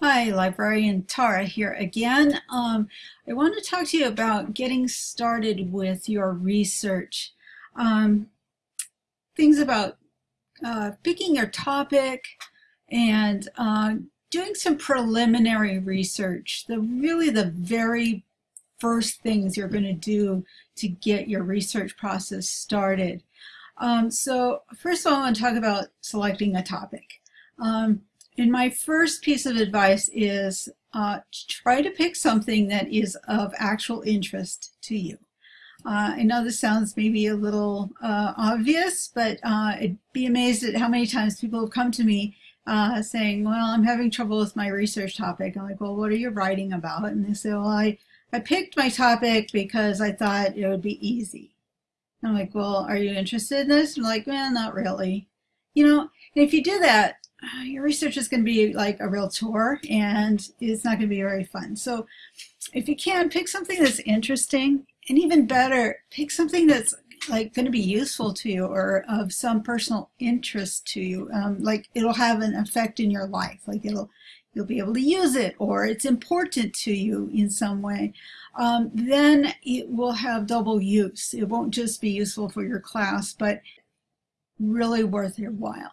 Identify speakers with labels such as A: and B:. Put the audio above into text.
A: Hi, librarian Tara here again. Um, I want to talk to you about getting started with your research. Um, things about uh, picking your topic and uh, doing some preliminary research. The really the very first things you're going to do to get your research process started. Um, so first of all, I want to talk about selecting a topic. Um, and my first piece of advice is uh, try to pick something that is of actual interest to you. Uh, I know this sounds maybe a little uh, obvious, but uh, I'd be amazed at how many times people have come to me uh, saying, well, I'm having trouble with my research topic. I'm like, well, what are you writing about? And they say, well, I, I picked my topic because I thought it would be easy. I'm like, well, are you interested in this? I'm like, well, not really. You know, if you do that, your research is going to be like a real tour and it's not going to be very fun. So if you can, pick something that's interesting and even better, pick something that's like going to be useful to you or of some personal interest to you. Um, like it'll have an effect in your life. Like it'll, you'll be able to use it or it's important to you in some way. Um, then it will have double use. It won't just be useful for your class, but really worth your while.